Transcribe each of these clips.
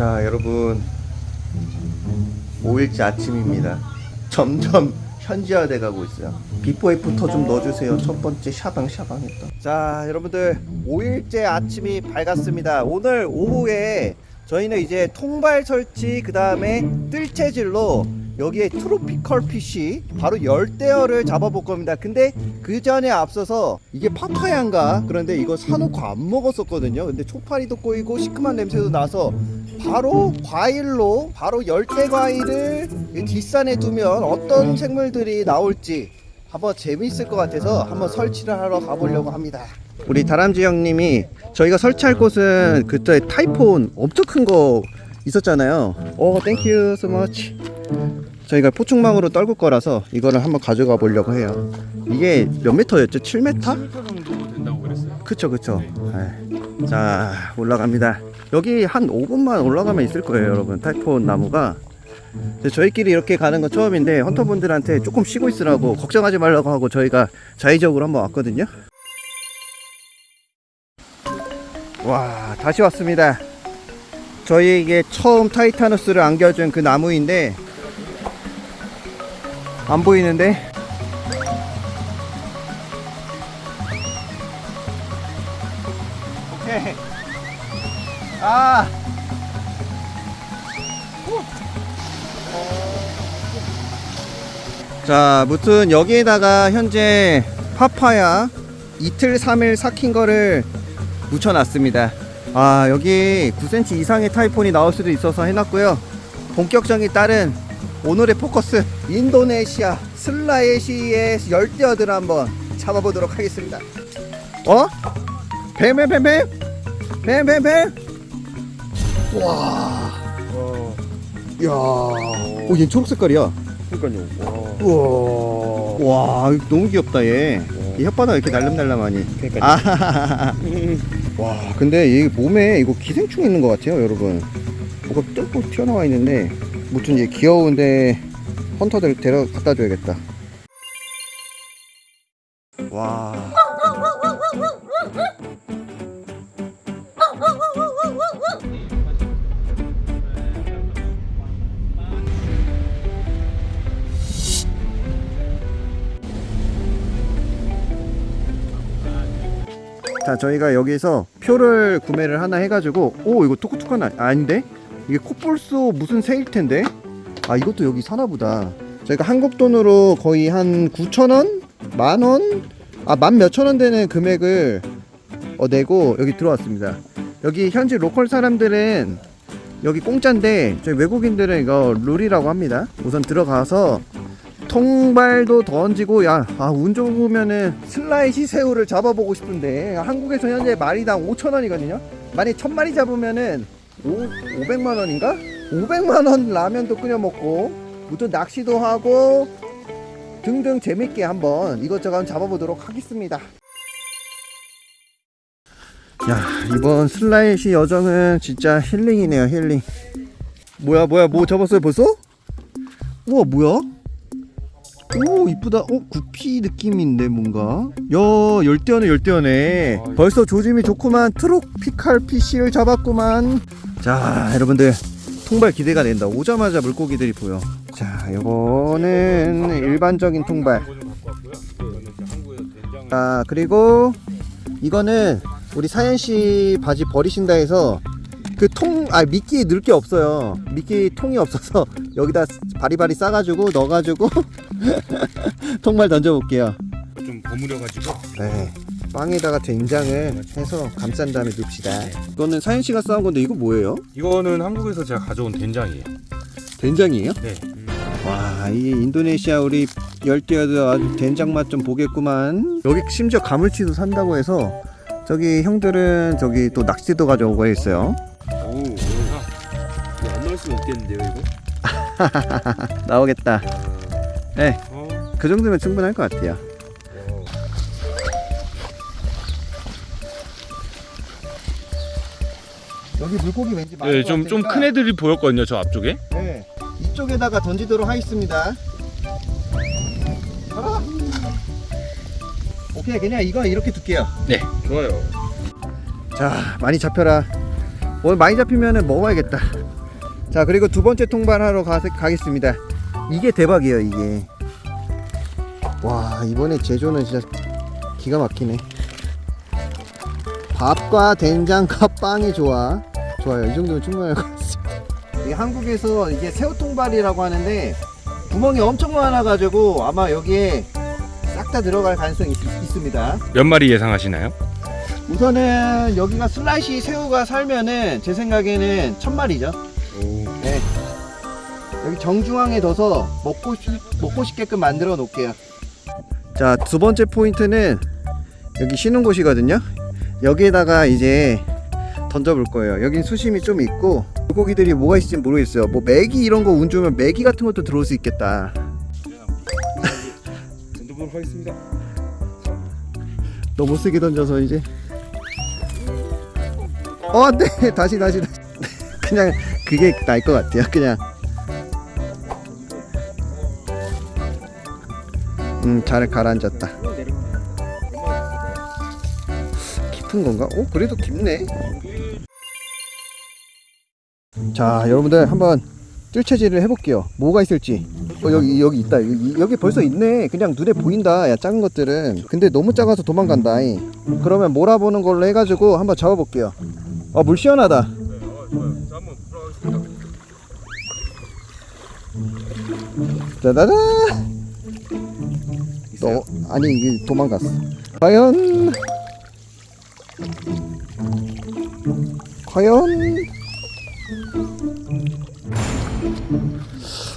자 여러분. 5일째 아침입니다. 점점 현지화 돼 가고 있어요. before after 좀 넣어주세요. 첫 번째 샤방 샤방 했다 자 여러분들 5일째 아침이 밝았습니다. 오늘 오후에 저희는 이제 통발 설치 그 다음에 뜰채질로 여기에 tropical fish 바로 열대어를 잡아볼 겁니다. 근데 그 전에 앞서서 이게 파파야인가? 그런데 이거 사놓고 안 먹었었거든요. 근데 초파리도 꼬이고 시큼한 냄새도 나서 바로 과일로 바로 열대 과일을 이 뒷산에 두면 어떤 생물들이 나올지 한번 재미있을 것 같아서 한번 설치를 하러 가보려고 합니다 우리 다람쥐 형님이 저희가 설치할 곳은 그때 타이폰 엄청 큰 거 있었잖아요 오 thank you so much 저희가 포충망으로 떨굴 거라서 이거를 한번 가져가 보려고 해요 이게 몇 미터였죠? 7m? 7m 정도 된다고 그랬어요. 그쵸 그쵸 에이. 자 올라갑니다 여기 한 5분만 올라가면 있을 거예요 여러분. 타이폰 나무가. 저희끼리 이렇게 가는 건 처음인데 헌터분들한테 조금 쉬고 있으라고 걱정하지 말라고 하고 저희가 자의적으로 한번 왔거든요. 와 다시 왔습니다. 저희에게 처음 타이타누스를 안겨준 그 나무인데 안 보이는데 아 자, 무튼 여기에다가 현재 파파야 이틀 3일 삭힌 거를 묻혀놨습니다. 아, 여기 9cm 이상의 타이폰이 나올 수도 있어서 해놨고요. 본격적인 다른 오늘의 포커스 인도네시아 슬라웨시의 열대어들 한번 잡아보도록 하겠습니다. 어? 뱀뱀뱀뱀? 뱀뱀뱀? 와. 야. 오, 얘 초록 색깔이야. 그러니까요. 우와. 와, 이거 너무 귀엽다 얘. 이 혓바닥 이렇게 날름날름하니. 그러니까요. 아. 와, 근데 이 몸에 이거 기생충 있는 것 같아요, 여러분. 뭐가 뚫고 튀어나와 있는데, 무튼 얘 귀여운데 헌터들 데려 갖다 줘야겠다. 와. 자 저희가 여기서 표를 구매를 하나 해가지고 오 이거 톡톡한 아, 아닌데? 이게 코뿔소 무슨 새일 텐데? 아 이것도 여기 사나보다. 저희가 한국 돈으로 거의 한 9천원? 만원? 아 만 몇천 원 되는 금액을 어, 내고 여기 들어왔습니다. 여기 현지 local 사람들은 여기 공짜인데 저희 외국인들은 이거 룰이라고 합니다. 우선 들어가서 통발도 던지고 야 운 좋으면은 술라웨시 새우를 잡아보고 싶은데 한국에서 현재 마리당 5천원이거든요 만약 천마리 잡으면은 5, 500만원인가? 500만원 라면도 끓여 먹고 무튼 낚시도 하고 등등 재밌게 한번 이것저것 잡아보도록 하겠습니다 야 이번 슬라이시 여정은 진짜 힐링이네요 힐링 뭐야 뭐야 뭐 잡았어요 벌써? 우와 뭐야? 오 이쁘다. 어 구피 느낌인데 뭔가. 야 열대어네 열대어네. 벌써 조짐이 좋구만. 트로피칼 피쉬를 잡았구만. 자 여러분들 통발 기대가 된다. 오자마자 물고기들이 보여 자 요거는 일반적인 통발. 자 그리고 이거는 우리 사연씨 바지 버리신다 해서 그 통, 아, 미끼 넣을 게 없어요. 미끼 통이 없어서 여기다 바리바리 싸가지고 넣어가지고 통발 던져볼게요. 좀 버무려가지고. 네. 빵에다가 된장을 해서 감싼 다음에 넣읍시다. 이거는 사연씨가 싸운 건데 이거 뭐예요? 이거는 한국에서 제가 가져온 된장이에요. 된장이에요? 네. 와, 이 인도네시아 우리 열대어들 아주 된장 맛 좀 보겠구만. 여기 심지어 가물치도 산다고 해서 저기 형들은 저기 또 낚시도 가져오고 있어요. 나오겠다. 네, 어. 그 정도면 충분할 것 같아요. 어. 여기 물고기 왠지 많은 네, 것좀좀 큰 애들이 보였거든요, 저 앞쪽에. 네, 이쪽에다가 던지도록 하겠습니다. 가라. 오케이, 그냥 이거 이렇게 둘게요. 네, 좋아요. 자, 많이 잡혀라. 오늘 많이 잡히면은 먹어야겠다. 자 그리고 두 번째 통발하러 가, 가겠습니다. 이게 대박이에요 이게. 와 이번에 제조는 진짜 기가 막히네. 밥과 된장과 빵이 좋아. 좋아요. 이 정도면 충분할 것 같습니다. 이 한국에서 이게 새우통발이라고 하는데 구멍이 엄청 많아가지고 아마 여기에 싹 다 들어갈 가능성이 있, 있습니다. 몇 마리 예상하시나요? 우선은 여기가 슬라이시 새우가 살면은 제 생각에는 천 마리죠. 네. 정중앙에 둬서 먹고 싶, 먹고 싶게끔 만들어 놓을게요. 자, 두 번째 포인트는 여기 쉬는 곳이거든요. 여기에다가 이제 던져 볼 거예요. 여긴 수심이 좀 있고 물고기들이 뭐가 있을지 모르겠어요. 뭐 메기 이런 거운 좋으면 메기 같은 것도 들어올 수 있겠다. 던져보도록 하겠습니다. 너무 세게 던져서 이제 어 안돼 다시 다시 다시 그냥 그게 나을 것 같아요 그냥 음 잘 가라앉았다. 깊은 건가? 어 그래도 깊네. 자 여러분들 한번 뜰채질을 해볼게요. 뭐가 있을지. 어 여기 여기 있다. 여기, 여기 벌써 있네. 그냥 눈에 보인다. 야 작은 것들은. 근데 너무 작아서 도망간다. 이. 그러면 몰아보는 걸로 해가지고 한번 잡아볼게요. 아 물 시원하다. 짜자자 너 아니 도망갔어. 과연? 과연?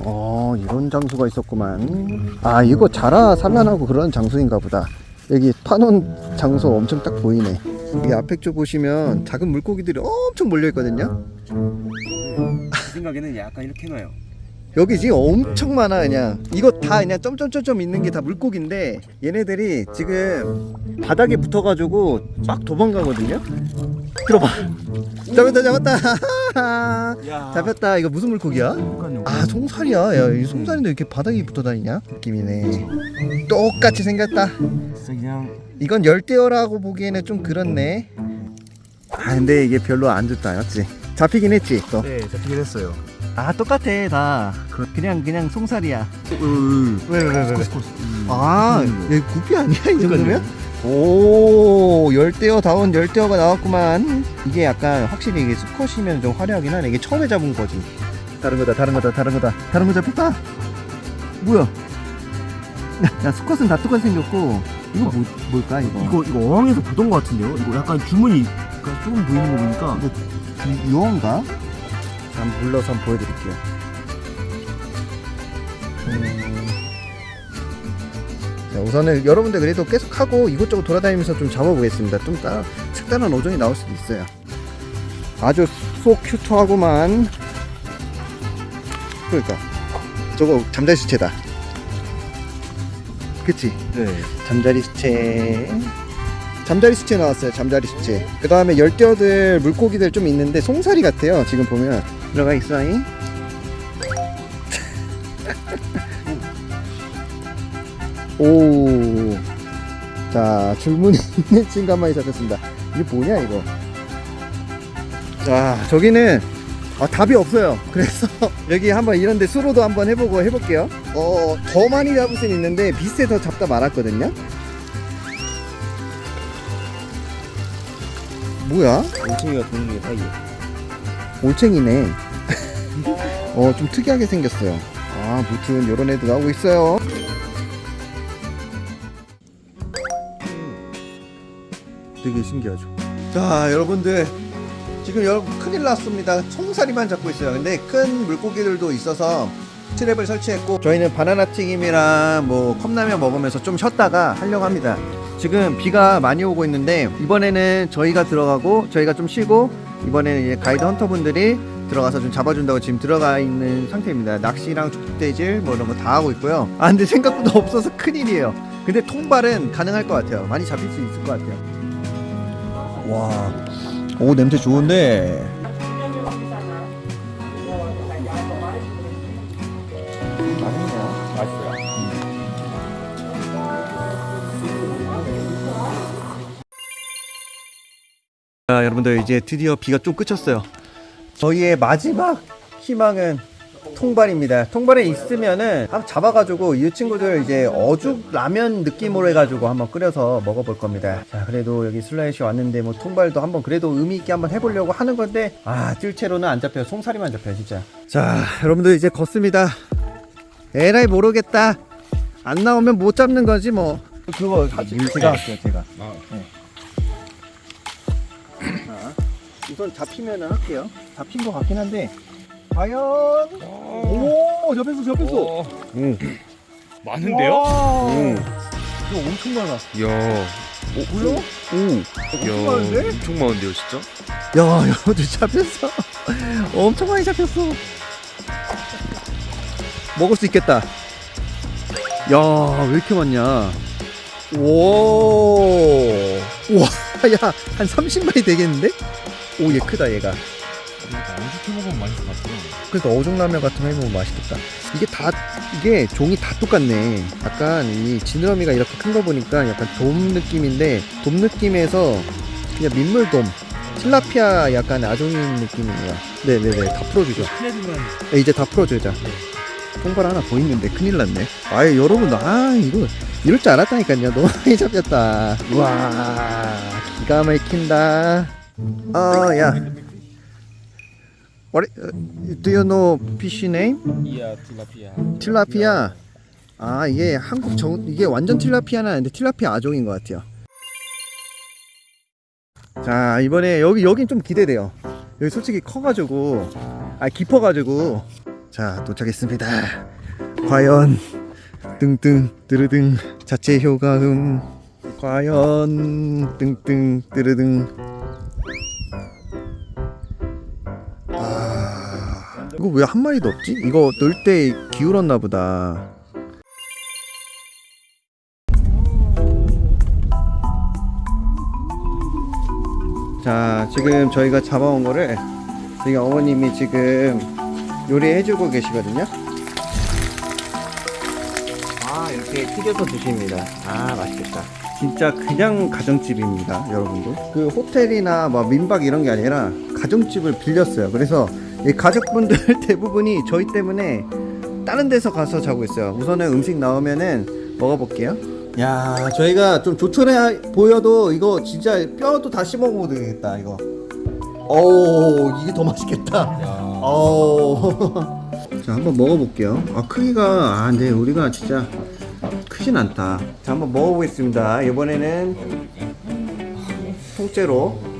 어 이런 장소가 있었구만. 아 이거 자라 산란하고 그런 장소인가 보다. 여기 파놓은 장소 엄청 딱 보이네. 여기 앞에 쪽 보시면 작은 물고기들이 엄청 몰려 있거든요. 제 생각에는 약간 이렇게 놔요. 여기 지금 엄청 많아 그냥. 이거 다 그냥 점점점점 있는 게 다 물고기인데 얘네들이 지금 바닥에 붙어가지고 막 도망가거든요? 들어봐. 잡았다 잡았다. 잡혔다. 이거 무슨 물고기야? 아 송살이야. 야이 송살인데 이렇게 바닥에 붙어 다니냐? 느낌이네. 똑같이 생겼다. 이건 열대어라고 보기에는 좀 그렇네. 아 근데 이게 별로 안 좋다 맞지? 잡히긴 했지 또. 네 잡히긴 했어요. 아 똑같아 다. 그냥 그냥 송살이야. 음. 왜왜 왜왜? 아 음. 얘 구피 아니야 이 정도면? 오 열대어 다운 열대어가 나왔구만. 이게 약간 확실히 이게 수컷이면 좀 화려하긴 하네. 이게 처음에 잡은 거지. 다른 거다 다른 거다 다른 거다. 다른 거 잡혔다. 뭐야? 야, 야 수컷은 다 똑같이 생겼고 이거 뭐, 뭘까 이거? 이거 이거 어항에서 보던 것 같은데요? 이거 약간 줄무늬가 조금 보이는 거 보니까. 이- 유어인가? 한번 불러서 한번 보여드릴게요. 음. 자, 우선은 여러분들 그래도 계속 하고 이곳저곳 돌아다니면서 좀 잡아보겠습니다. 좀 따, 색다른 어종이 나올 수도 있어요. 아주 속 큐트하구만. 그러니까 저거 잠자리 수채다. 그치? 네. 잠자리 수채 잠자리 수채 나왔어요 잠자리 수채 그 다음에 열대어들 물고기들 좀 있는데 송사리 같아요 지금 보면 들어가 있어잉? 오 자 줄무늬 있는 친구 한 마리 잡혔습니다. 이게 뭐냐 이거? 자 저기는 아, 답이 없어요. 그래서 여기 한번 이런데 수로도 한번 해보고 해볼게요. 어 더 많이 잡을 수는 있는데 비슷해서 잡다 말았거든요. 뭐야? 올챙이가 도는 게 사이에. 올챙이네. 어 좀 특이하게 생겼어요. 아 무튼 요런 애도 나오고 있어요. 되게 신기하죠. 자 여러분들. 지금 여러분 큰일 났습니다. 송사리만 잡고 있어요. 근데 큰 물고기들도 있어서 트랩을 설치했고 저희는 바나나 튀김이랑 뭐 컵라면 먹으면서 좀 쉬었다가 하려고 합니다. 지금 비가 많이 오고 있는데 이번에는 저희가 들어가고 저희가 좀 쉬고 이번에는 이제 가이드 헌터분들이 들어가서 좀 잡아준다고 지금 들어가 있는 상태입니다. 낚시랑 족대질 뭐 이런 거 다 하고 있고요. 아 근데 생각보다 없어서 큰일이에요. 근데 통발은 가능할 것 같아요. 많이 잡힐 수 있을 것 같아요. 와오 냄새 좋은데 이제 드디어 비가 좀 그쳤어요. 저희의 마지막 희망은 통발입니다. 통발에 있으면은 한번 잡아가지고 이 친구들 이제 어죽 라면 느낌으로 해가지고 한번 끓여서 먹어볼 겁니다. 자, 그래도 여기 슬라이시 왔는데 뭐 통발도 한번 그래도 의미 있게 한번 해보려고 하는 건데 아, 뜰채로는 안 잡혀요. 송사리만 잡혀요, 진짜. 자, 여러분들 이제 걷습니다. 에라이 모르겠다. 안 나오면 못 잡는 거지 뭐. 그거 가지. 제가 할게요, 제가. 네. 우선 잡히면은 할게요. 잡힌 것 같긴 한데 과연 오 잡혔어 잡혔어. 응. 많은데요? 와, 응. 이거 엄청 많아. 야. 뭐야? 야. 많은데? 엄청 많은데요, 진짜? 야 여러분들 잡혔어. 엄청 많이 잡혔어. 먹을 수 있겠다. 야왜 이렇게 많냐? 오. 와, 야, 한 30마리 되겠는데? 오, 얘 크다, 얘가. 어떻게 먹으면 맛있을 것 같아요. 그래서 어종라면 같은 거 해먹으면 맛있겠다. 이게 다, 이게 종이 다 똑같네. 약간 이 지느러미가 이렇게 큰 거 보니까 약간 돔 느낌인데, 돔 느낌에서 그냥 민물돔. 틸라피아 약간 아종인 느낌이에요. 네네네, 다 풀어주죠. 네, 이제 다 풀어주자. 통발 하나 더 있는데 큰일 났네. 아예 여러분, 아, 이거 이럴 줄 알았다니까요. 너무 많이 잡혔다. 와, 기가 막힌다. 어, 야. What, uh, do you know fish name? 이야 tilapia. 틸라피아. 아, 이게 한국 정, 이게 완전 틸라피아는 아닌데 틸라피아 아종인 것 같아요. 자, 이번에 여기, 여긴 좀 기대돼요. 여기 솔직히 커가지고, 아, 깊어가지고. 자, 도착했습니다. 과연, 등등, 뜨르등, 자체 효과음. 과연, 등등, 뜨르등. 이거 왜 한 마리도 없지? 이거 넣을 때 기울었나 보다. 자, 지금 저희가 잡아온 거를 저희 어머님이 지금 요리해주고 계시거든요. 아, 이렇게 튀겨서 드십니다. 아, 맛있겠다. 진짜 그냥 가정집입니다, 여러분들. 그 호텔이나 뭐 민박 이런 게 아니라 가정집을 빌렸어요. 그래서 이 가족분들 대부분이 저희 때문에 다른 데서 가서 자고 있어요. 우선은 음식 나오면은 먹어볼게요. 야, 저희가 좀 조촐해 보여도 이거 진짜 뼈도 다 씹어 먹어도 되겠다, 이거. 오, 이게 더 맛있겠다. 오. 자, 한번 먹어볼게요. 아, 크기가, 아, 근데 우리가 진짜 크진 않다. 자, 한번 먹어보겠습니다. 이번에는 통째로.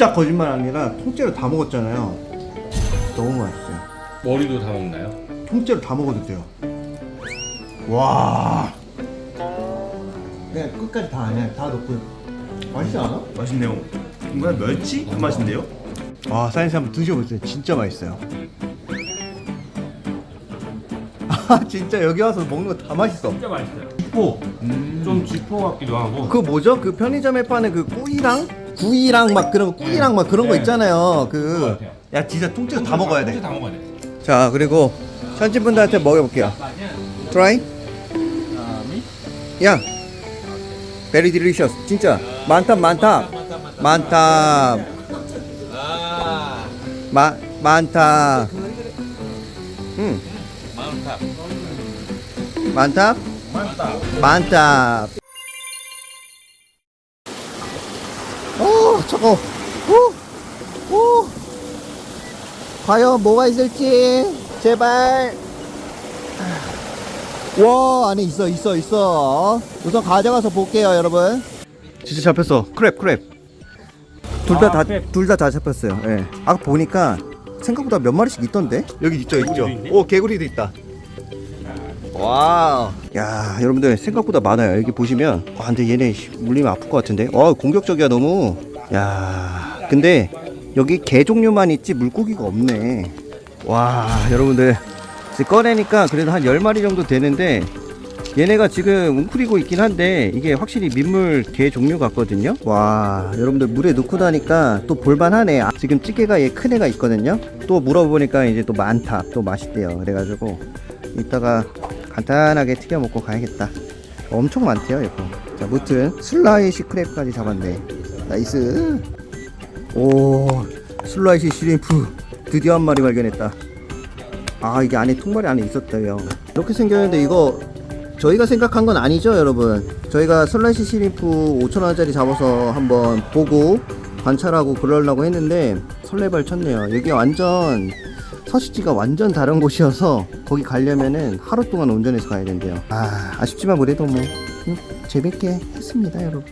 진짜 거짓말 아니라 통째로 다 먹었잖아요. 너무 맛있어요. 머리도 다 먹나요? 통째로 다 먹어도 돼요. 와. 그냥 끝까지 다 아니야. 다 넣고. 맛있지 않아? 맛있네요. 뭔가 멸치? 그 맛인데요? 와, 사인스 한번 드셔보세요. 진짜 맛있어요. 아, 진짜 여기 와서 먹는 거 다 맛있어. 진짜 맛있어요. 지포. 좀 지포 같기도 하고. 그 뭐죠? 그 편의점에 파는 그 꾸이랑? 구이랑 막 그런 거, 꾸이랑 막 그런 거 네. 있잖아요. 그런 것 그. 야, 진짜 통째로 다 먹어야 돼. 다 먹어야 돼. 자, 그리고 현지분들한테 먹여볼게요. Try? 야, very delicious. 진짜 많다, 많다, 많다. 마, 많다. 음. 많다. 많다. 오, 저거. 오, 오. 과연 뭐가 있을지 제발. 와 안에 있어 있어 있어. 우선 가져가서 볼게요 여러분. 진짜 잡혔어. crab crab. 둘다다둘다다 잡혔어요. 예. 아까 보니까 생각보다 몇 마리씩 있던데? 여기 있죠 있죠. 있네? 오 개구리도 있다. wow. 야 여러분들 생각보다 많아요. 여기 보시면. 와 근데 얘네 씨, 물리면 아플 것 같은데? 와 공격적이야 너무 야 근데 여기 개 종류만 있지 물고기가 없네. 와 여러분들. 이제 꺼내니까 그래도 한 10마리 정도 되는데 얘네가 지금 웅크리고 있긴 한데 이게 확실히 민물 개 종류 같거든요? 와 여러분들 물에 넣고 나니까 또 볼만하네. 아, 지금 찌개가 얘 큰 애가 있거든요? 또 물어보니까 이제 또 많다. 또 맛있대요. 그래가지고 이따가 간단하게 튀겨 먹고 가야겠다. 엄청 많대요 이거. 자 무튼 술라웨시 crab까지 잡았네 nice. 오 술라웨시 shrimp 드디어 한 마리 발견했다. 아 이게 안에 통발이 안에 있었대요. 이렇게 생겼는데 이거 저희가 생각한 건 아니죠 여러분? 저희가 술라웨시 shrimp 5천원짜리 잡아서 한번 보고 관찰하고 그러려고 했는데 설레발 쳤네요. 여기 완전 서식지가 완전 다른 곳이어서 거기 가려면은 하루 동안 운전해서 가야 된대요. 아 아쉽지만 그래도 뭐 음, 재밌게 했습니다 여러분